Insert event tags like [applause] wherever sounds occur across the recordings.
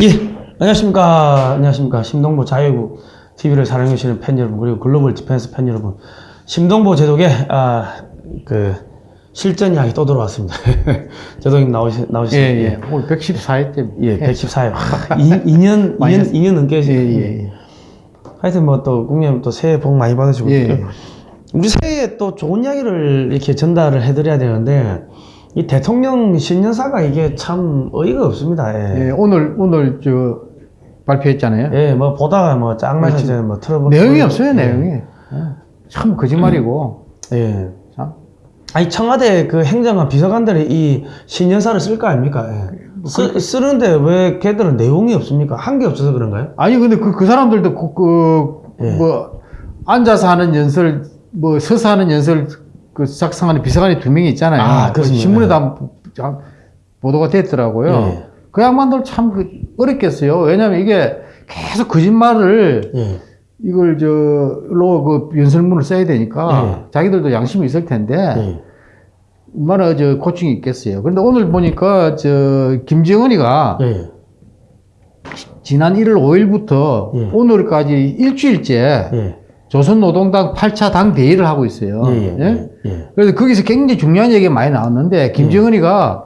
예, 안녕하십니까. 안녕하십니까. 심동보 자유국 TV를 사랑해주시는 팬 여러분, 그리고 글로벌 디펜스 팬 여러분. 심동보 제독의, 아, 그, 실전 이야기 또 들어왔습니다. [laughs] 제독님 나오시, 나오시, 예, 예. 오늘 114회째. 예, 114회. 2년, 2년, 2년 넘게 예, 하시네. 예. 하여튼 뭐 또, 국민 또 새해 복 많이 받으시고. 예. 우리 새해에 또 좋은 이야기를 이렇게 전달을 해드려야 되는데, 이 대통령 신년사가 이게 참 어이가 없습니다. 예. 예, 오늘, 오늘 저, 발표했잖아요. 예, 뭐 보다가 뭐 이제 뭐 틀어보 내용이 없어요, 내용이. 예. 참 거짓말이고. 예. 참. 아니 청와대 그 행정관 비서관들이 이 신년사를 쓸 거 아닙니까? 예. 쓰, 쓰는데 왜 걔들은 내용이 없습니까? 한 게 없어서 그런가요? 아니, 근데 그, 그 사람들도 그, 그 예. 뭐, 앉아서 하는 연설, 뭐, 서서 하는 연설, 그 작성하는 비서관이 두 명이 있잖아요. 아, 그. 신문에도 보- 보도가 됐더라고요. 예. 그 양반들 참 그, 어렵겠어요. 왜냐면 이게 계속 거짓말을 예. 이걸 저로 그 연설문을 써야 되니까 자기들도 양심이 있을 텐데 예. 얼마나 저 고충이 있겠어요. 그런데 오늘 보니까 저 김정은이가 예. 지난 1월 5일부터 예. 오늘까지 일주일째 예. 조선노동당 8차 당 대회를 하고 있어요. 예. 예. 예? 예. 예. 그래서 거기서 굉장히 중요한 얘기가 많이 나왔는데 김정은이가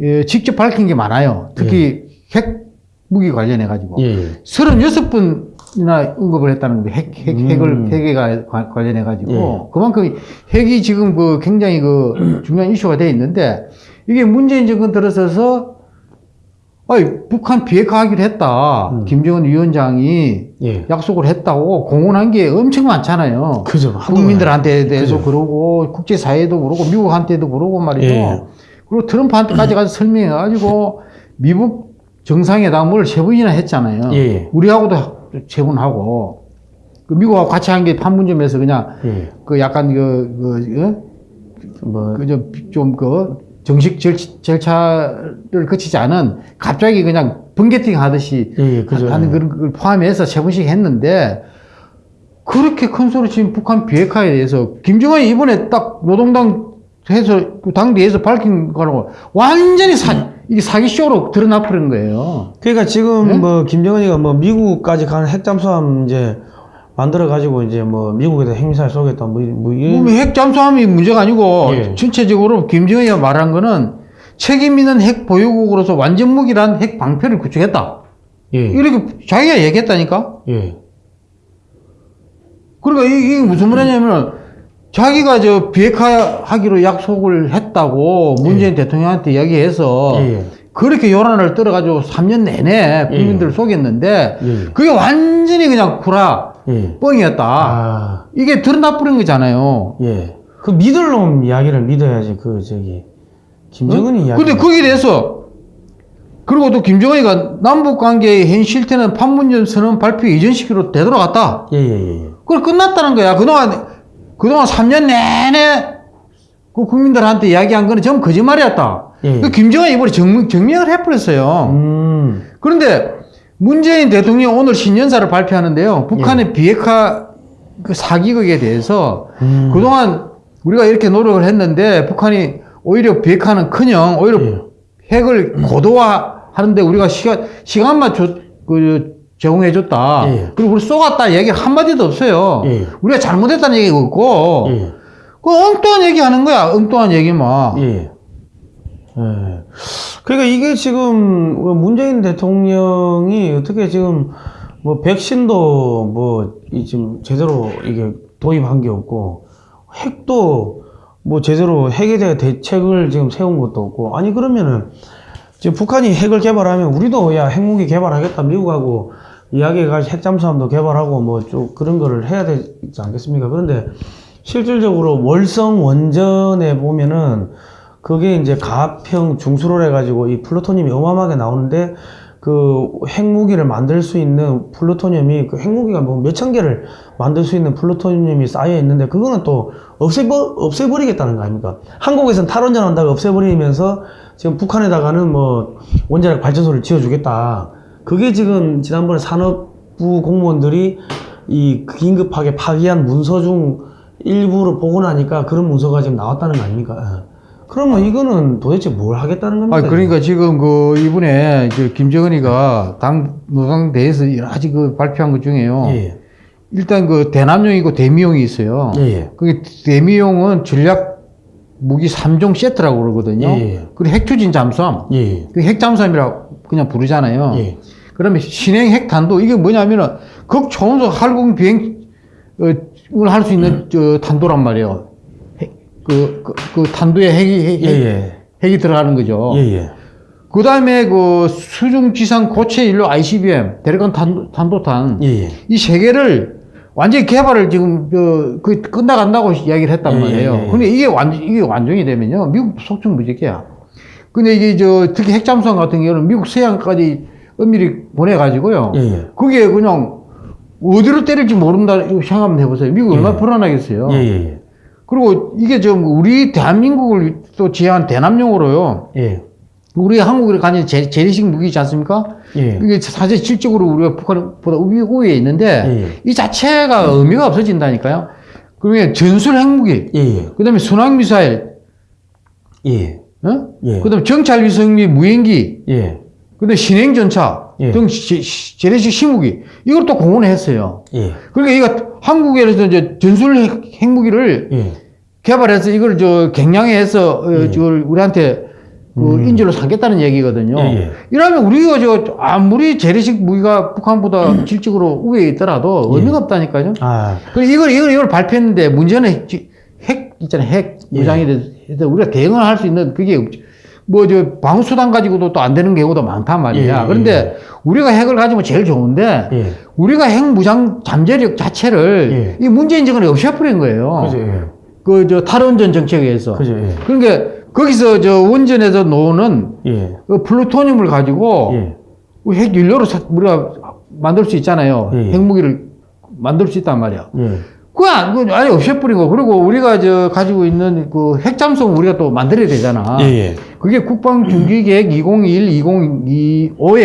예, 직접 밝힌 게 많아요. 특히 핵 무기 관련해 가지고 예. 예. 36분이나 언급을 했다는 거예요. 핵, 핵, 음. 핵을, 핵에 관련해 가지고. 예. 그만큼 핵이 지금 그 굉장히 그 중요한 이슈가 돼 있는데 이게 문재인 정권 들어서서 아니, 북한 비핵화하기로 했다. 음. 김정은 위원장이 예. 약속을 했다고 공언한 게 엄청 많잖아요. 그죠. 한동안. 국민들한테 대해서 그죠. 그러고 국제사회도 그러고 미국한테도 그러고 말이죠. 예. 그리고 트럼프한테까지 가서 설명해가지고 미국 정상회담을 세 번이나 했잖아요. 예. 우리하고도 세 번 하고 그 미국하고 같이 한 게 판문점에서 그냥 예. 그 약간 그, 뭐, 그그좀그 정식 절, 절차를 거치지 않은 갑자기 그냥 번개팅 하듯이 예, 예, 그죠. 하는 그런 걸 포함해서 세 번씩 했는데 그렇게 큰 소리 지금 북한 비핵화에 대해서 김정은이 이번에 딱 노동당 해서 그 당대에서 밝힌 거라고 완전히 사, 이게 사기 쇼로 드러나 버린 거예요. 그러니까 지금 네? 뭐 김정은이가 뭐 미국까지 가는 핵잠수함 이제 만들어 가지고 이제 뭐 미국에다 핵미사일 쏘겠다 뭐, 이- 뭐 이런 뭐핵 잠수함이 문제가 아니고 예. 전체적으로 김정은이가 말한 거는 책임 있는 핵 보유국으로서 완전 무기란 핵 방패를 구축했다. 예. 이렇게 자기가 얘기했다니까. 예. 그러니까 이- 이게 무슨 말이냐면 자기가 저 비핵화하기로 약속을 했다고 문재인 대통령한테 이야기해서 예. 예. 그렇게 요란을 떨어가지고 3년 내내 국민들을 속였는데 예. 그게 완전히 그냥 구라 예. 뻥이었다. 아. 이게 드러나 버린 거잖아요. 예. 그 믿을 놈 이야기를 믿어야지 그 저기 김정은이 이야기. 어? 근데 거기에 대해서 그리고 또 김정은이가 남북 관계의 현 실태는 판문점 선언 발표 이전 시기로 되돌아갔다. 예, 예, 예. 그걸 끝났다는 거야. 그동안 그동안 3년 내내 그 국민들한테 이야기한 거는 전부 거짓말이었다. 예. 그 김정은이 이번에 정, 정명을 해버렸어요. 음. 그런데 문재인 대통령 오늘 신년사를 발표하는데요. 북한의 비핵화 그 사기극에 대해서 예. 음. 그동안 우리가 이렇게 노력을 했는데 북한이 오히려 비핵화는 커녕 오히려 예. 핵을 고도화하는데 우리가 시간, 시간만 줘, 그, 제공해줬다. 예. 그리고 우리 쏘갔다 얘기 한마디도 없어요. 예. 우리가 잘못했다는 얘기가 없고, 예. 그 엉뚱한 얘기 하는 거야. 엉뚱한 얘기만. 예. 예. 그러니까 이게 지금 뭐 문재인 대통령이 어떻게 지금 뭐 백신도 뭐이 지금 제대로 이게 도입한 게 없고 핵도 뭐 제대로 핵에 대한 대책을 지금 세운 것도 없고 아니 그러면은 지금 북한이 핵을 개발하면 우리도 야 핵무기 개발하겠다 미국하고 이야기해가지고 핵잠수함도 개발하고 뭐 좀 그런 거를 해야 되지 않겠습니까? 그런데 실질적으로 월성 원전에 보면은 그게 이제 가평 중수로 해가지고 이 플루토늄이 어마어마하게 나오는데 그 핵무기를 만들 수 있는 플루토늄이 그 핵무기가 뭐 몇천 개를 만들 수 있는 플루토늄이 쌓여 있는데 그거는 또 없애버, 없애버리겠다는 거 아닙니까? 한국에서는 탈원전 한다고 없애버리면서 지금 북한에다가는 뭐 원자력 발전소를 지어주겠다. 그게 지금 지난번에 산업부 공무원들이 이 긴급하게 파기한 문서 중 일부를 보고 나니까 그런 문서가 지금 나왔다는 거 아닙니까? 예. 그러면 이거는 도대체 뭘 하겠다는 겁니까? 아, 그러니까 지금 그 이번에 저 김정은이가 당 노당 대에서 여러 가지 그 발표한 것 중에요. 예. 일단 그 대남용이고 대미용이 있어요. 예. 예. 그게 대미용은 전략 무기 3종 세트라고 그러거든요. 예. 그리고 핵추진 잠수함. 예. 그 핵잠수함이라고 그냥 부르잖아요. 예. 그러면 신행 핵탄도 이게 뭐냐면은 극초음속 활공 비행 을할수 있는 저 탄도란 말이에요. 핵- 그, 그, 그 탄도에 핵이, 핵, 예. 예. 핵이 들어가는 거죠. 예. 예. 그 다음에 그 수중 지상 고체 인류 ICBM, 대륙간 탄도, 탄도탄. 이 세 개를 완전히 개발을 지금, 저, 그, 끝나간다고 이야기를 했단 예, 말이에요. 예, 예. 근데 이게 완, 이게 완전이 되면요. 미국 속중 무지개야. 근데 이게 저, 특히 핵잠수함 같은 경우는 미국 서해안까지 은밀히 보내가지고요. 예. 예. 그게 그냥 어디로 때릴지 모른다, 이거 생각 한번 해보세요. 미국 얼마나 불안하겠어요. 예. 예. 그리고 이게 좀 우리 대한민국을 또 지향한 대남용으로요. 예. 우리 한국이 가진 재, 재래식 무기지 않습니까? 예. 이게 사실 실적으로 우리가 북한보다 우위, 우위에 있는데 예. 이 자체가 의미가 없어진다니까요. 그러면 전술 핵무기, 예. 예. 그 다음에 순항 미사일, 예. 어? 예. 그 다음에 정찰 위성 및 무인기, 예. 그 다음에 신행 전차 예. 등 재래식 신무기, 이걸 또 공헌했어요. 예. 그러니까 이거 한국에서 이제 전술 핵, 핵무기를 예. 개발해서 이걸 저 갱량해서 어, 예. 저걸 우리한테 그 인질로 삼겠다는 얘기거든요. 예, 예. 이러면 우리가 저 아무리 재래식 무기가 북한보다 [clears throat] 질적으로 우위에 있더라도 예. 의미가 없다니까요. 아. 그리고 이걸 이걸 이걸 발표했는데 문제는 핵, 핵 있잖아요. 핵 예. 무장에 대해서 우리가 대응을 할 수 있는 그게 뭐 저 방어 수단 가지고도 또 안 되는 경우도 많단 말이야. 예, 예, 그런데 우리가 핵을 가지면 제일 좋은데 예. 우리가 핵 무장 잠재력 자체를 이 문재인 정권이 없애버린 거예요. 예. 그저 탈원전 정책에 의해서. 그죠. 예. 그러니까 거기서 저 원전에서 노는 예. 그 플루토늄을 가지고 예. 핵 연료로 사- 우리가 만들 수 있잖아요. 예, 예. 핵무기를 만들 수 있단 말이야. 예. 그거 안- 그거 아예 없애버린 거. 그리고 우리가 저 가지고 있는 그 핵잠수함 우리가 또 만들어야 되잖아. 예. 예. 그게 국방중기계획 2021, 2025에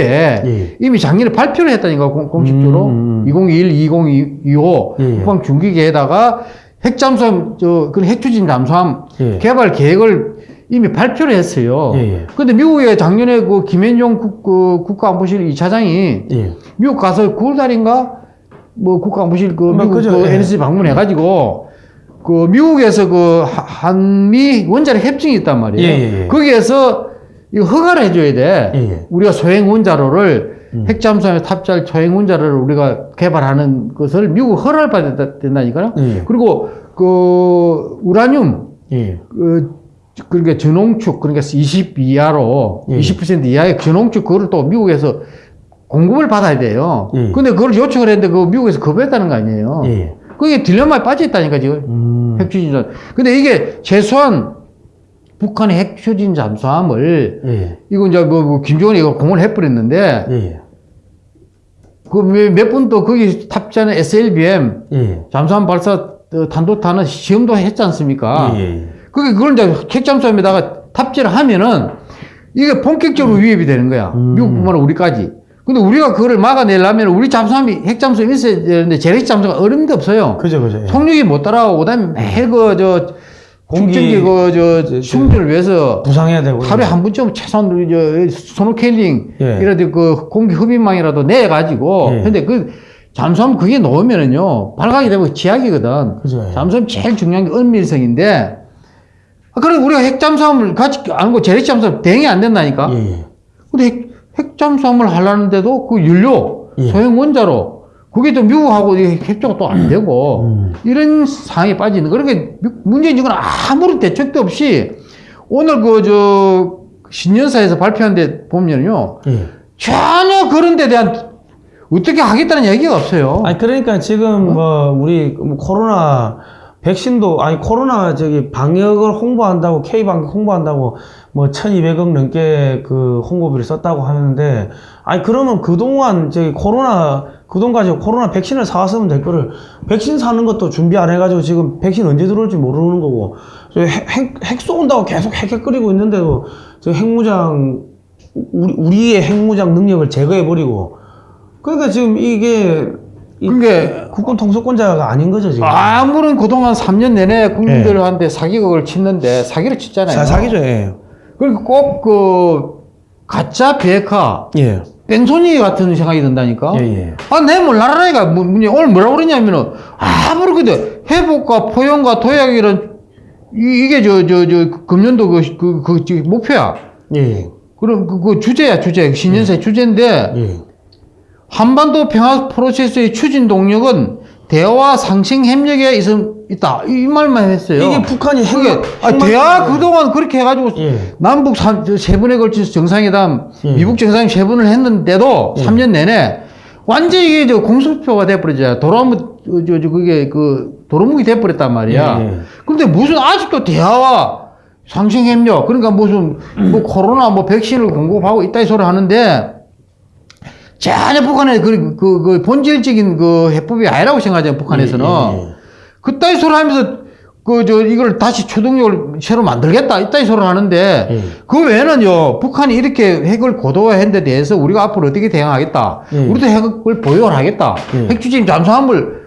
예. 이미 작년에 발표를 했다니까 공- 공식적으로 음. 2021, 2025 예, 예. 국방중기계에다가 핵잠수함 저 그런 핵추진 잠수함 예. 개발 계획을 이미 발표를 했어요. 예, 예. 근데 미국에 작년에 그 김현종 국, 그 국가안보실 이차장이 예. 미국 가서 9월 달인가 뭐 국가안보실 그 뭐, 미국 그죠, 그 예. NSC 방문해가지고 그 미국에서 그 하- 한미 원자력 협정이 있단 말이에요. 예, 예, 예. 거기에서 이거 허가를 해줘야 돼. 예, 예. 우리가 소행 원자로를 음. 핵잠수함에 탑재할 소행 원자로를 우리가 개발하는 것을 미국 허가를 받아야 된다니까요. 예. 그리고 그 우라늄 예. 그 그러니까 전홍축 그러니까 20 이하로 예. 20% 이하의 전홍축 그거를 또 미국에서 공급을 받아야 돼요. 예. 근데 그걸 요청을 했는데 그 미국에서 거부했다는 거 아니에요. 예. 그게 딜레마에 빠져 있다니까 지금 음. 핵 추진전. 근데 이게 최소한 북한의 핵 추진 잠수함을 예. 이거 이제 뭐, 뭐 김정은이 이거 공을 해버렸는데 예. 그몇 분 또 거기 탑재하는 SLBM 예. 잠수함 발사 어, 탄도탄은 시험도 했지 않습니까? 예. 예. 그게 그걸 이제 핵 잠수함에다가 탑재를 하면은 이게 본격적으로 위협이 되는 거야. 음. 미국뿐만 아니라 우리까지. 근데 우리가 그거를 막아내려면 우리 잠수함이 핵잠수함이 있어야 되는데 재래식 잠수함 어림도 없어요. 그죠. 그죠. 예. 속력이 못 따라오고 그 다음에 매일 그 저 공기- 공기 그저 저- 충전을 위해서 부상해야 되고. 하루에 한 번쯤 최소한 저 스노켈링 예. 이라도 그 공기 흡입망이라도 내 가지고 예. 근데 그 잠수함 그게 놓으면은요 발각이 되고 쥐약이거든. 그죠. 예. 잠수함 제일 중요한 게 은밀성인데 아, 그럼 우리가 핵잠수함을 갖지 않고 재래잠수함 대응이 안 된다니까. 예. 예. 근데 핵, 핵잠수함을 하려는데도 그 연료 예. 소형 원자로 그게 또 미국하고 이 협조가 또 안 되고 음. 이런 상황에 빠지는 미- 문재인 정권은 아무런 대책도 없이 오늘 그 저 신년사에서 발표한 데 보면요 예. 전혀 그런 데 대한 어떻게 하겠다는 얘기가 없어요. 아니 그러니까 지금 뭐 우리 뭐 코로나 백신도 아니 코로나 저기 방역을 홍보한다고 K 방역 홍보한다고 뭐 1,200억 넘게 그 홍보비를 썼다고 하는데 아니 그러면 그동안 저기 코로나 그돈 가지고 코로나 백신을 사왔으면 될 거를 백신 사는 것도 준비 안 해가지고 지금 백신 언제 들어올지 모르는 거고 저 핵, 핵, 핵 쏜다고 계속 핵핵거리고 있는데도 저 핵무장 우리, 우리의 핵무장 능력을 제거해 버리고 그러니까 지금 이게 이- 그게 국군 통수권자가 아닌 거죠 지금. 아무런 그동안 3년 내내 국민들한테 사기극을 치는데 사기를 쳤잖아요. 자, 사기죠. 예. 그러니까 꼭 그 가짜 비핵화 예. 뺑소니 같은 생각이 든다니까. 예, 예. 아, 내 몰라라니까. 뭐, 오늘 뭐라고 그러냐면은, 아무리 그래도 회복과 포용과 도약 이런, 이, 이게 저, 저, 저, 금년도 그, 그, 그, 저 목표야. 예. 그럼 그, 그 주제야, 주제. 신년사 주제인데, 예. 한반도 평화 프로세스의 추진 동력은 대화 상생 협력에 있, 있다. 이 말만 했어요. 이게 북한이 핵, 그게, 아, 대화 그동안 그렇게 해가지고, 예. 남북 삼- 저세 번에 걸쳐서 정상회담, 예. 미국 정상회담 세 번을 했는데도 예. 3년 내내 완전히 이게 저 공수표가 돼버리죠. 도로무, 저, 저, 저, 그게 그, 도로묵이 돼버렸단 말이야. 예, 예. 근데 무슨 아직도 대화와 상생 협력, 그러니까 무슨 뭐 [clears throat] 코로나 뭐 백신을 공급하고 있다 이 소리 하는데 전혀 북한의 그, 그, 그 본질적인 그 해법이 아니라고 생각하잖아요, 북한에서는. 예, 예, 그따위 소리 하면서 그 저 이걸 다시 추동력을 새로 만들겠다 이따위 소리 하는데 예. 그 외에는요 북한이 이렇게 핵을 고도화한 데 대해서 우리가 앞으로 어떻게 대응하겠다 예. 우리도 핵을 보유를 하겠다 예. 핵 추진 잠수함을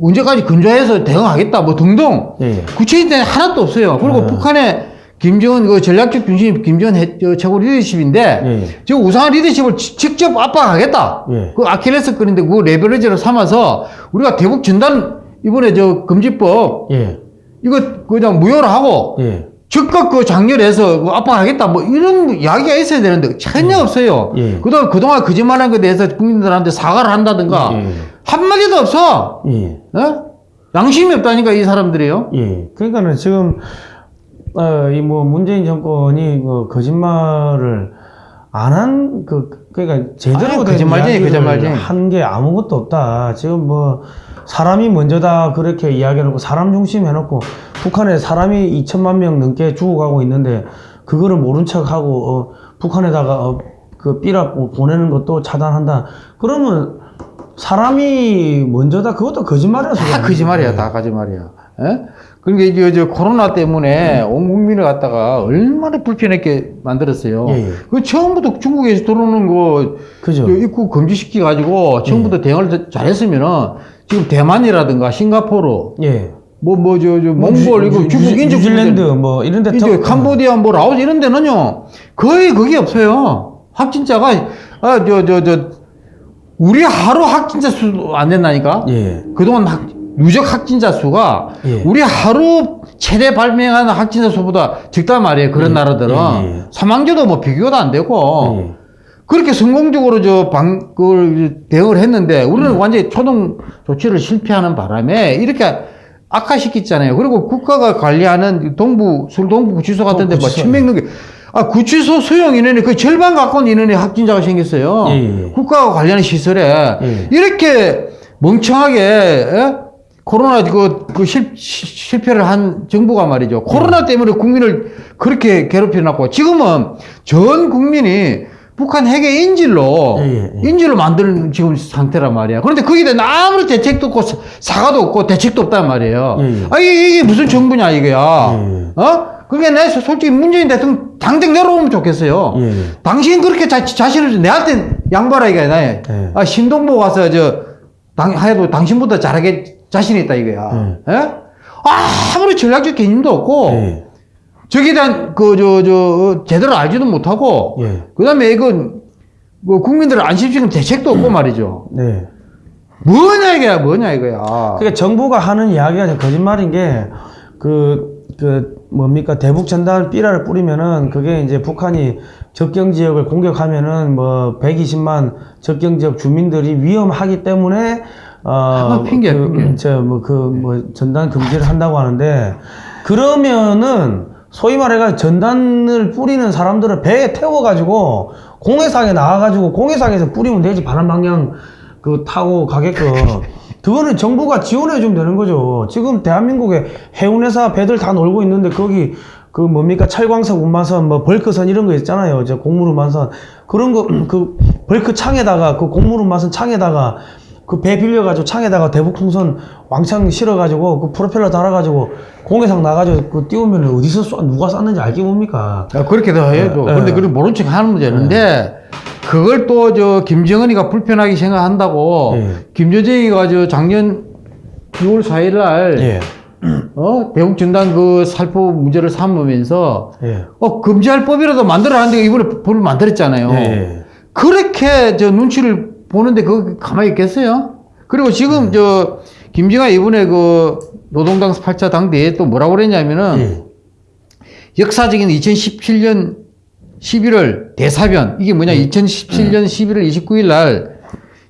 언제까지 근조해서 대응하겠다 뭐 등등 예. 구체적인 데는 하나도 없어요 그리고 아. 북한의 김정은 그 전략적 중심 김정은 해- 저 최고 리더십인데 예. 지금 우상한 리더십을 지- 직접 압박하겠다. 예. 그 아킬레스 끈인데 그 레버리지를 삼아서 우리가 대북 전단 이번에 저 금지법 예. 이거 그냥 무효를 하고 예. 즉각 그 장렬해서 그 압박하겠다 뭐 이런 이야기가 있어야 되는데 전혀 없어요. 예. 그동안 그동안 거짓말한 것에 대해서 국민들한테 사과를 한다든가 예. 한마디도 없어. 예. 어? 양심이 없다니까 이 사람들이요. 예. 그러니까는 지금 어, 이뭐 문재인 정권이 그 거짓말을 안 한 그 그러니까 제대로 거짓말쟁이, 거짓말쟁이. 한 게 아무것도 없다. 지금 뭐 사람이 먼저다 그렇게 이야기해놓고 사람 중심 해놓고 북한에 사람이 2천만 명 넘게 죽어가고 있는데 그거를 모른 척하고 어, 북한에다가 어, 그 삐라 보내는 것도 차단한다. 그러면 사람이 먼저다 그것도 거짓말이라서 다 거짓말이야, 다 거짓말이야. 예? 그러니까 이제 저 코로나 때문에 온 국민을 갖다가 얼마나 불편하게 만들었어요. 예, 예. 그 처음부터 중국에서 들어오는 거 그죠. 저 입국 금지시키 가지고 처음부터 대응을 잘했으면은 지금 대만이라든가 싱가포르 예. 뭐뭐저저 몽골 이거 중국 인접 뉴질랜드 뭐 이런 데 이제 터- 캄보디아 뭐 라오스 이런 데는요 거의 그게 없어요 확진자가 아 저 저 저 우리 하루 확진자 수 안 된다니까 예. 그동안 학, 누적 확진자 수가 예. 우리 하루 최대 발명하는 확진자 수보다 적단 말이에요 그런 예. 나라들은 예, 예. 사망자도 뭐 비교도 안 되고 예. 그렇게 성공적으로 저 방, 그걸 대응을 했는데 우리는 음. 완전히 초동 조치를 실패하는 바람에 이렇게 악화시켰잖아요. 그리고 국가가 관리하는 동부, 서울 동부 구치소 같은 데뭐 구치소. 천명 넘게, 아, 구치소 수용 인원이 거의 절반 가까운 인원의 확진자가 생겼어요. 예, 예. 국가가 관리하는 시설에. 예. 이렇게 멍청하게, 에? 코로나 그, 그 실, 시- 실패를 한 정부가 말이죠. 코로나 예. 때문에 국민을 그렇게 괴롭혀 놨고, 지금은 전 국민이 북한 핵의 인질로, 예, 예, 예. 인질로 만드는 지금 상태란 말이야. 그런데 거기에 대한 아무런 대책도 없고, 사- 사과도 없고, 대책도 없단 말이에요. 예, 예. 아, 이게, 무슨 정부냐, 이거야. 예. 어? 그게 내 솔직히 문재인 대통령 당장 내려오면 좋겠어요. 예. 당신 그렇게 자, 자신을 내한테 양보라 이거야. 나. 예. 아, 신동보 가서 저 당, 하여도 당신보다 잘하게 자신 있다 이거야. 예? 아무리 전략적 개념도 없고 예. 저기에 대한 그 저 저 제대로 알지도 못하고 예. 그다음에 이건 뭐 국민들을 안심시키는 대책도 없고 말이죠. 네. 뭐냐 이거야, 뭐냐 이거야. 그러니까 정부가 하는 이야기가 좀 거짓말인 게 그, 그, 뭡니까, 대북 전단 삐라를 뿌리면은 그게 이제 북한이 접경 지역을 공격하면은 뭐 120만 접경 지역 주민들이 위험하기 때문에 어, 아, 핑계야, 그, 핑계. 저, 뭐, 그, 뭐, 전단 금지를 한다고 하는데, 그러면은, 소위 말해가 전단을 뿌리는 사람들을 배에 태워가지고, 공해상에 나와가지고, 공해상에서 뿌리면 되지, 바람 방향, 그, 타고 가게끔. 그거는 정부가 지원해주면 되는 거죠. 지금 대한민국에 해운회사 배들 다 놀고 있는데, 거기, 그 뭡니까, 철광석 운반선, 뭐, 벌크선 이런 거 있잖아요. 저 곡물 운반선. 그런 거, [clears throat] 그, 벌크 창에다가, 그 곡물 운반선 창에다가, 그 배 빌려가지고 창에다가 대북풍선 왕창 실어가지고 그 프로펠러 달아가지고 공해상 나가지고 그 띄우면 어디서 쏴 누가 쐈는지 알게 뭡니까? 야, 그렇게도 해도 예, 그런데 예. 그걸 모른 척 하는 문제는데 그걸 또 저 김정은이가 불편하게 생각한다고 예. 김여정이가 저 작년 6월 4일 날 예. 어? 대북 전단 그 살포 문제를 삼으면서 예. 어 금지할 법이라도 만들어라는데 이번에 법을 만들었잖아요. 예. 그렇게 저 눈치를 보는데 그거 가만히 있겠어요? 그리고 지금 저 김지가 이번에 그 노동당 8차 당대에 또 뭐라고 그랬냐면은 예. 역사적인 2017년 11월 대사변 이게 뭐냐 2017년 11월 29일 날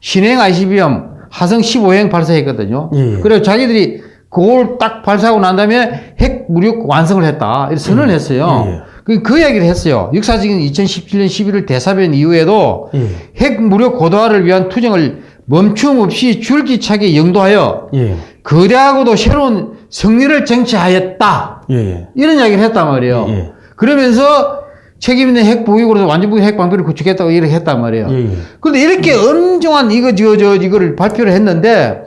신행 ICBM 하성 15행 발사했거든요. 예. 그래서 자기들이 그걸 딱 발사하고 난 다음에 핵 무력 완성을 했다. 이렇게 선언을 했어요. 예. 그, 그 이야기를 했어요. 역사적인 2017년 11월 대사변 이후에도 예. 핵 무력 고도화를 위한 투쟁을 멈춤 없이 줄기차게 영도하여 예. 거대하고도 새로운 승리를 쟁취하였다. 예. 이런 이야기를 했단 말이에요. 예, 예. 그러면서 책임 있는 핵 보유국으로서 완전부의 핵 방도를 구축했다고 이렇게 했단 말이에요. 예. 예. 그런데 이렇게 엄중한 이거 저 저 이거를 발표를 했는데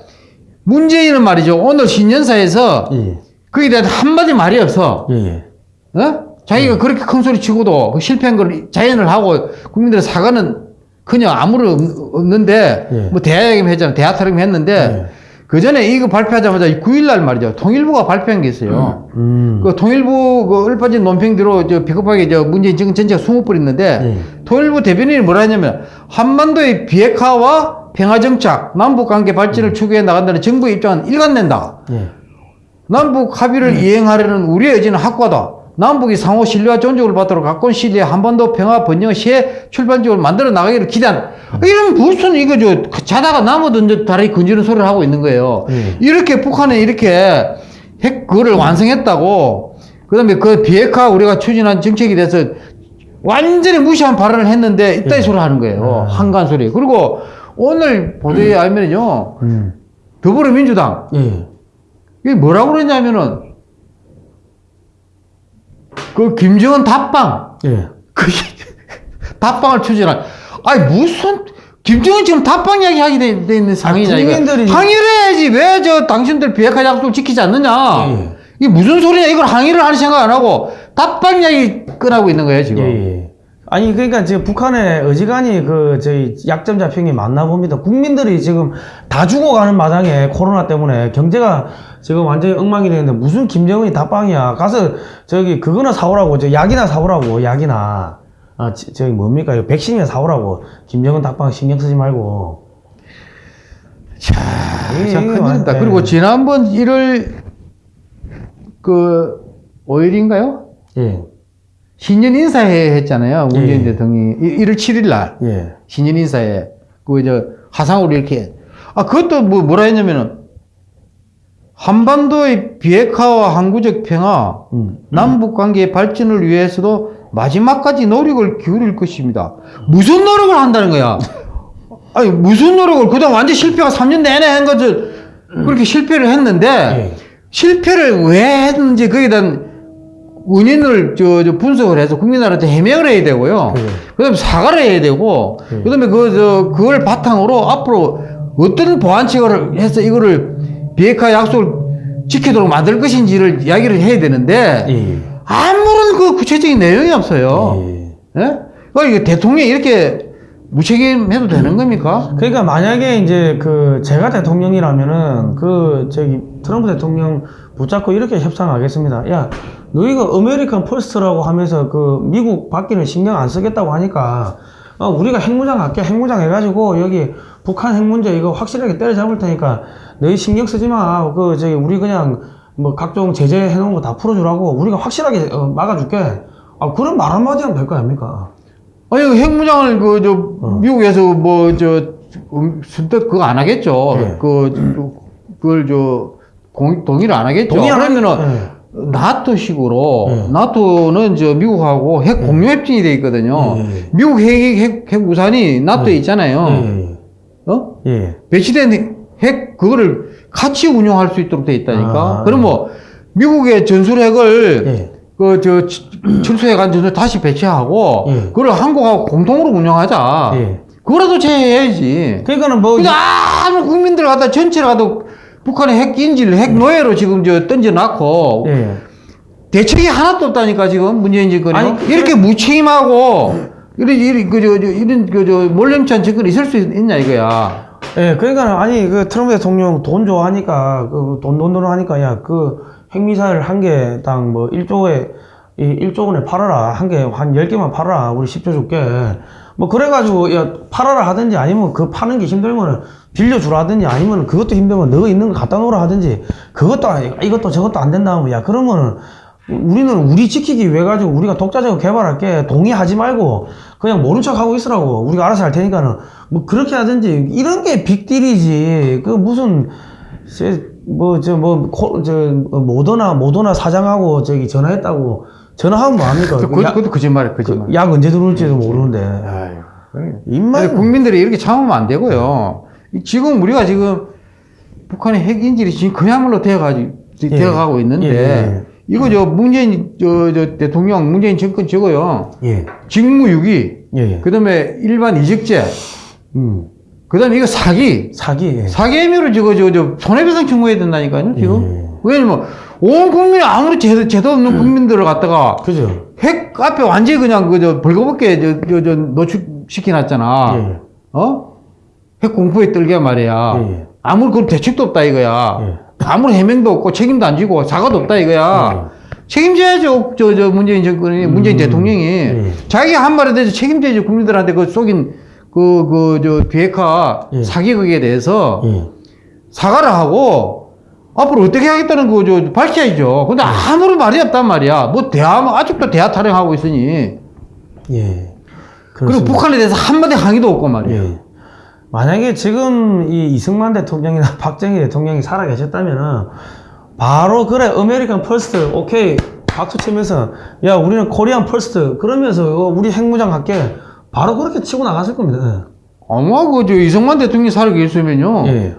문재인은 말이죠. 오늘 신년사에서 예. 거기에 대한 한마디 말이 없어. 예. 예. 어? 자기가 그렇게 큰 소리 치고도 그 실패한 걸 자연을 하고 국민들의 사과는 그냥 아무런 없- 없는데 예. 뭐 대야기만 했잖아. 대화 타령만 했는데 예. 그 전에 이거 발표하자마자 9일날 말이죠. 통일부가 발표한 게 있어요. 음. 그 통일부 그 얼빠진 논평대로 저 비겁하게 저 문재인 정권 전체가 숨어버렸는데 예. 통일부 대변인이 뭐라 했냐면 한반도의 비핵화와 평화정착, 남북관계 발전을 추구해 나간다는 정부의 입장은 일관된다. 예. 남북 합의를 이행하려는 우리의 의지는 확고하다. 남북이 상호 신뢰와 존중을 받도록 가까운 시일에 한반도 평화 번영의 새 출발점을 만들어 나가기를 기대한다. 이런 무슨 이거 저 자다가 나무든 저 다리 건지는 소리를 하고 있는 거예요. 예. 이렇게 북한에 이렇게 핵 그거를 완성했다고 그 다음에 그 비핵화 우리가 추진한 정책에 대해서 완전히 무시한 발언을 했는데 이따위 예. 소리 하는 거예요. 아. 한간 소리. 그리고 오늘 보도에 알면은요. 음. 더불어민주당 예. 이게 뭐라고 그랬냐면은 그 김정은 답방 예. 그 [laughs] 답방을 추진한 아니 무슨 김정은 지금 답방 이야기 하게 돼, 돼 있는 상황이냐 이거 국민들이- 항의를 해야지 왜 저 당신들 비핵화 약속을 지키지 않느냐 예. 이게 무슨 소리냐 이걸 항의를 하는 생각 안 하고 답방 이야기 꺼내고 있는 거예요 지금 예, 예. 아니 그러니까 지금 북한의 어지간히 그 저희 약점 잡힌 게 맞나 봅니다. 국민들이 지금 다 죽어가는 마당에 코로나 때문에 경제가 지금 완전히 엉망이 되는데 무슨 김정은이 답방이야. 가서 저기 그거나 사오라고 저 약이나 사오라고 약이나 아 지- 저기 뭡니까 이거 백신이나 사오라고 김정은 답방 신경 쓰지 말고. 자, 예, 자 예, 큰일이다. 예. 그리고 지난번 1월 그 5일인가요? 예, 신년 인사회 했잖아요. 문재인 예. 대통령이 1월 7일 날 예, 신년 인사회 그저 화상으로 이렇게 아 그것도 뭐 뭐라 했냐면은 한반도의 비핵화와 항구적 평화, 음, 남북 관계의 발전을 위해서도 마지막까지 노력을 기울일 것입니다. 무슨 노력을 한다는 거야? [laughs] 아니 무슨 노력을 그동안 완전 실패가 3년 내내 한 것을 그렇게 실패를 했는데 예. 실패를 왜 했는지 거기에 대한 원인을 저, 저 분석을 해서 국민들한테 해명을 해야 되고요. 그래. 그다음에 사과를 해야 되고, 네. 그다음에 그, 저, 그걸 바탕으로 앞으로 어떤 보완책을 해서 이거를 비핵화 약속을 지키도록 만들 것인지를 이야기를 해야 되는데, 예, 아무런 그 구체적인 내용이 없어요. 예. 예? 그 이게 대통령이 이렇게 무책임해도 되는 겁니까? 그러니까 만약에 이제 그 제가 대통령이라면은 그 저기 트럼프 대통령 붙잡고 이렇게 협상하겠습니다. 야, 너희가 American first라고 하면서 그 미국 밖에는 신경 안 쓰겠다고 하니까 어, 우리가 핵무장 할게 핵무장 해가지고 여기 북한 핵 문제 이거 확실하게 때려잡을 테니까 너희 신경 쓰지 마. 그 저기 우리 그냥 뭐 각종 제재 해놓은 거 다 풀어주라고 우리가 확실하게 어, 막아줄게. 아 그런 말 한마디 하면 될 거 아닙니까? 아니, 그 핵무장을 그, 저, 어. 미국에서 뭐, 저, 음, 선뜻 그거 안 하겠죠. 예. 그, 저, 그걸 저, 공, 동의를 안 하겠죠. 동의 안 그러면은, 하면 나토 식으로, 예. 나토는 저, 미국하고 핵 공유 협정이 돼 있거든요. 예, 예. 미국 핵, 핵, 핵 우산이 나토에 있잖아요. 예, 어? 배치된 핵, 그거를 같이 운용할 수 있도록 돼 있다니까. 아, 그럼 뭐, 미국의 전술핵을 예. 그, 저, [clears throat] 철수해간 전술 다시 배치하고, 예. 그걸 한국하고 공동으로 운영하자. 예. 그거라도 제해야지. 그러니까는 뭐 근데 아무 국민들 갖다 전체를 갖다 북한의 핵 인질, 핵 노예로 지금 저 던져놨고, 예. 대책이 하나도 없다니까, 지금 문재인 정권이. 이렇게 무책임하고, 이런 이런 그저 이런 그저 몰렘찬 정권이 있을 수 있냐 이거야. 예, 그러니까 아니 그 트럼프 대통령 돈 좋아하니까 그 돈 돈 돈 하니까 야 그 핵미사일 한 개당 뭐 1조에 이 1조 원에 팔아라 한 개 한 10개만 팔아라 우리 10조 줄게 뭐 그래가지고 야 팔아라 하든지 아니면 그 파는 게 힘들면은 빌려주라 하든지 아니면 그것도 힘들면 너 있는 거 갖다 놓으라 하든지 그것도 아니 이것도 저것도 안 된다 하면 야 그러면은 우리는 우리 지키기 위해 가지고 우리가 독자적으로 개발할게 동의하지 말고 그냥 모른 척 하고 있으라고 우리가 알아서 할 테니까는 뭐 그렇게 하든지 이런 게 빅딜이지 그 무슨 뭐저뭐저 모더나 모더나 사장하고 저기 전화했다고 전화하면 뭐 합니까 그, 그 약, 그것도 거짓말이야 거짓말. 그 약 언제 들어올지도 모르는데 아유. 입만 국민들이 이렇게 참으면 안 되고요. 이- 지금 우리가 지금 북한의 핵 인질이 지금 그야말로 되어가지고 예. 되어가고 있는데 예, 예. 이거 저 문재인 저, 저 대통령 문재인 정권 저거요. 예 직무유기, 예, 예. 그다음에 일반 이적죄, 음 그다음에 이거 사기, 사기 예. 사기 혐의로 저거 저, 저 손해배상 청구해야 된다니까요 지금. 예. 왜냐면 온 국민이 아무리 제도, 제도 없는 국민들을 갖다가 그죠 핵 앞에 완전히 그냥 그저 벌거벗게 저, 저, 저 노출시켜놨잖아. 예. 어? 핵 공포에 떨게 말이야. 예, 예. 아무리 그런 대책도 없다 이거야. 예. 아무리 해명도 없고 책임도 안 지고 사과도 없다 이거야. 책임져야죠. 저, 저 문재인 정권이, 문재인 대통령이. 예. 자기 한 말에 대해서 책임져야지 국민들한테 그 속인 그, 그, 저, 비핵화 예. 사기극에 대해서 예. 사과를 하고 앞으로 어떻게 하겠다는 거, 저, 밝혀야죠. 근데 아무런 말이 없단 말이야. 뭐 대화, 아직도 대화 타령하고 있으니. 예. 그리고 그렇습니다. 북한에 대해서 한마디 항의도 없고 말이야. 예. 만약에 지금 이 이승만 대통령이나 [laughs] 박정희 대통령이 살아 계셨다면은 바로 그래 American first 오케이 박수 치면서 야 우리는 Korean first 그러면서 우리 핵무장 할게 바로 그렇게 치고 나갔을 겁니다. 아마 그, 저, 이승만 대통령이 살고 계셨으면요. 예.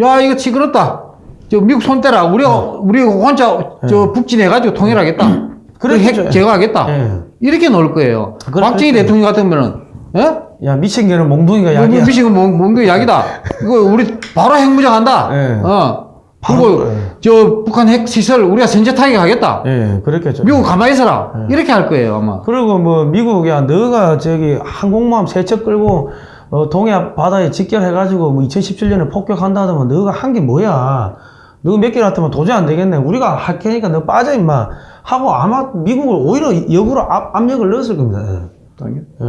야, 이거 시끄럽다. 저, 미국 손 떼라. 우리, 우리 혼자, 저, 북진해가지고 통일하겠다. 그래. 핵 제거하겠다. 예. 이렇게 놓을 거예요. 그래, 박정희. 대통령 같으면은, 예? 야 미친 개는 몽둥이가 뭐, 약이야. 미식은 몽, 몽둥이 약이다. 이거 우리 바로 핵무장 한다. 예. 어. 바로, 그리고, 예. 저, 북한 핵 시설 우리가 선제 타격하겠다. 예, 그랬겠죠. 미국 가만히 있어라. 이렇게 할 거예요, 아마. 그리고 뭐 미국 야 너가 저기 항공모함 세척 끌고 어, 동해 바다에 직결해가지고 뭐 2017년에 폭격한다 하더만 너가 한 게 뭐야? 너 몇개 같으면 도저히 안 되겠네. 우리가 할 테니까 너 빠져 임마 하고 아마 미국을 오히려 역으로 압, 압력을 넣었을 겁니다. 예. 예.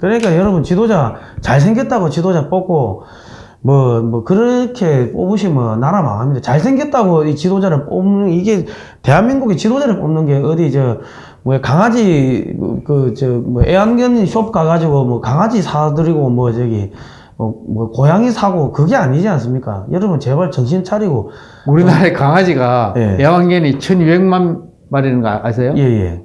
그러니까 여러분 지도자 잘생겼다고 지도자 뽑고 뭐, 뭐, 그렇게 뽑으시면 나라 망합니다. 잘생겼다고 이 지도자를 뽑는, 이게, 대한민국의 지도자를 뽑는 게 어디, 저, 뭐, 강아지, 그, 저, 뭐, 애완견 숍 가가지고, 뭐, 강아지 사드리고, 뭐, 저기, 뭐, 뭐, 고양이 사고, 그게 아니지 않습니까? 여러분, 제발 정신 차리고, 우리나라의 강아지가 예. 애완견이 1200만 마리는 거 아세요? 예, 예.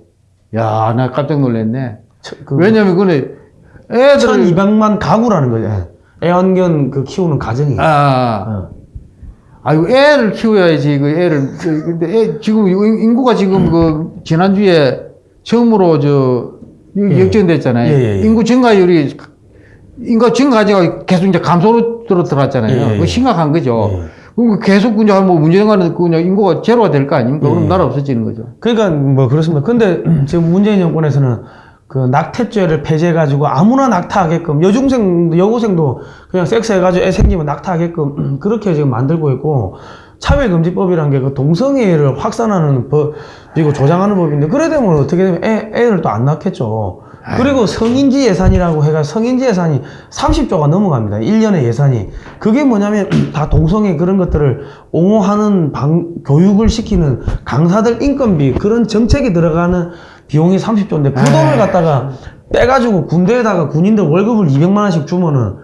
야, 나 깜짝 놀랐네. 저, 그, 왜냐면 그거는 애들 1200만 가구라는 거죠. 예. 애완견 그 키우는 가정이. 아, 어. 아이고 애를 키워야지 그 애를 그, 근데 애, 지금 인- 인구가 지금 그 지난주에 처음으로 저 예. 역전됐잖아요. 예, 예, 예. 인구 증가율이 인구 증가가 계속 이제 감소로 들어 들어갔잖아요. 예, 예, 예. 그 심각한 거죠. 예. 그럼 계속 그냥 뭐 문제가는 그냥 인구가 제로가 될 거 아닙니까? 예. 그럼 나라 없어지는 거죠. 그러니까 뭐 그렇습니다. 근데 지금 문재인 정권에서는 그 낙태죄를 폐지해가지고 아무나 낙타하게끔 여중생 여고생도 그냥 섹스해가지고 애 생기면 낙타하게끔 그렇게 지금 만들고 있고 차별금지법이란 게그 동성애를 확산하는 법이고 조장하는 법인데 그래 되면 어떻게 되면 애, 애를 또 안 낳겠죠. 그리고 성인지 예산이라고 해가 성인지 예산이 30조가 넘어갑니다. 1년의 예산이. 그게 뭐냐면 [clears throat] 다 동성애 그런 것들을 옹호하는 방, 교육을 시키는 강사들 인건비 그런 정책에 들어가는 비용이 30조인데 그 돈을 갖다가 빼가지고 군대에다가 군인들 월급을 200만 원씩 주면은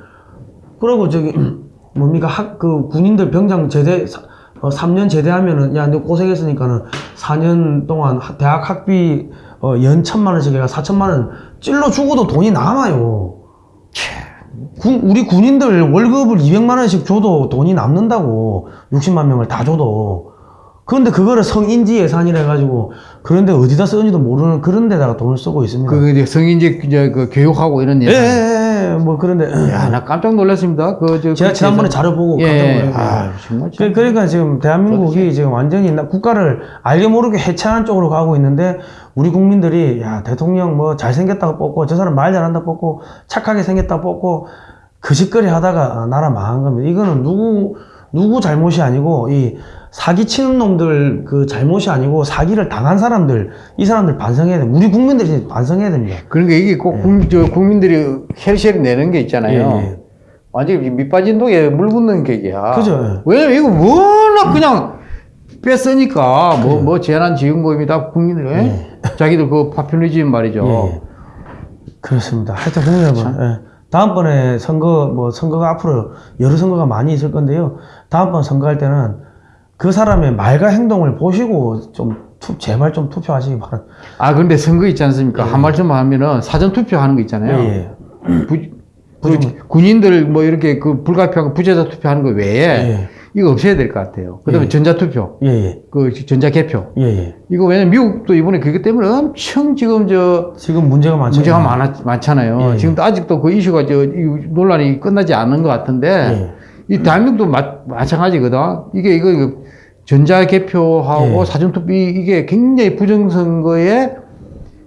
그러고 저기 [clears throat] 뭡니까? 학 그 군인들 병장 제대 사- 어, 3년 제대하면은 야 너 고생했으니까는 4년 동안 하- 대학 학비 어, 연 천만 원씩 해가 4천만 원 찔러 주고도 돈이 남아요. 군- 우리 군인들 월급을 200만 원씩 줘도 돈이 남는다고 60만 명을 다 줘도 그런데 그거를 성인지 예산이라 해가지고 그런데 어디다 쓰는지도 모르는 그런 데다가 돈을 쓰고 있습니다. 그 이제 성인지 이제 그 교육하고 이런 예, 예산. 예, 예. 뭐 그런데 야, 나 깜짝 놀랐습니다. 그, 저, 제가 지난번에. 자료 보고 깜짝 예, 놀랐어요. 아, 정말 참. 그- 그러니까 지금 대한민국이 지금 완전히 나- 국가를 알게 모르게 해체하는 쪽으로 가고 있는데 우리 국민들이 야 대통령 뭐 잘생겼다고 뽑고 저 사람 말 잘한다 뽑고 착하게 생겼다 뽑고 그 짓거리 하다가 나라 망한 겁니다. 이거는 누구 누구 잘못이 아니고 이 사기 치는 놈들 그 잘못이 아니고 사기를 당한 사람들 이 사람들 반성해야 돼. 우리 국민들이 반성해야 됩니다. 그러니까 이게 꼭 국, 저 국민들이 헬시를 내는 게 있잖아요. 예, 예. 완전히 밑빠진 독에 물 붓는 격이야. 그죠. 왜냐면 이거 워낙 그냥 뺐으니까 뭐, 뭐 재난지원금이 다 국민들, 예? 자기들 그 포퓰리즘 말이죠. 예, 예. 그렇습니다. 하여튼 국민 여러분, 예. 다음번에 선거, 뭐, 선거가 앞으로 여러 선거가 많이 있을 건데요. 다음번 선거할 때는 그 사람의 말과 행동을 보시고 좀, 투, 제발 좀 투표하시기 바랍니다. 아, 근데 선거 있지 않습니까? 한 말씀 하면은 사전 투표하는 거 있잖아요. 예, 예. 부, 그 군인들 뭐 이렇게 그 불가피하고 부재자 투표하는 거 외에 예. 이거 없애야 될 것 같아요. 그 다음에 예. 전자투표, 예, 예. 그 전자개표. 예, 예. 이거 왜냐면 미국도 이번에 그것 때문에 엄청 지금 저 지금 문제가 많죠. 문제가 많아, 많잖아요. 예. 지금도 아직도 그 이슈가 저, 이 논란이 끝나지 않은 것 같은데, 예. 이 대한민국도 마, 마찬가지거든. 이게, 이거, 이거 전자개표하고 예. 사전투표, 이- 이게 굉장히 부정선거의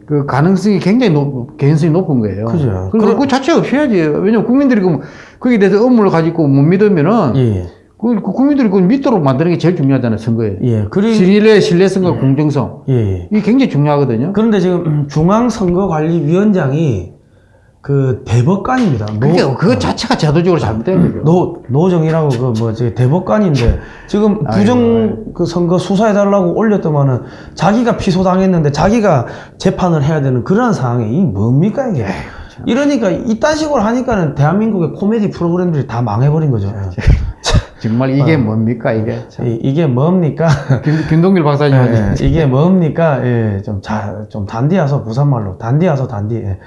그 가능성이 굉장히 높, 개연성이 높은 거예요. 그죠. 그리고 그 자체 없애야지. 왜냐면 국민들이 그, 거기에 대해서 업무를 가지고 못 믿으면은, 예, 예. 그, 그 국민들이 그걸 믿도록 만드는 게 제일 중요하잖아요, 선거에. 예. 그리, 신뢰, 신뢰성과 공정성. 예, 예. 이게 굉장히 중요하거든요. 그런데 지금 중앙선거관리위원장이 그 대법관입니다. 노- 그게, 그거 자체가 제도적으로 잘못된 거죠. 노, 노정이라고 그 뭐지 대법관인데 지금 부정 그 선거 수사해 달라고 올렸더만은 자기가 피소당했는데 자기가 재판을 해야 되는 그런 상황이 이 뭡니까 이게 이러니까 이딴 식으로 하니까는 대한민국의 코미디 프로그램들이 다 망해버린 거죠. [laughs] 정말 어. 이게 뭡니까, 이게. 이, 이게 뭡니까? 김, 김동길 박사님. 예, 이게 뭡니까? 예, 좀 자, 좀 단디하서 부산말로 단디하서 단디. 예.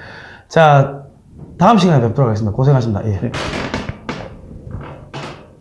자, 다음 시간에 뵙도록 하겠습니다. 고생하셨습니다. 예.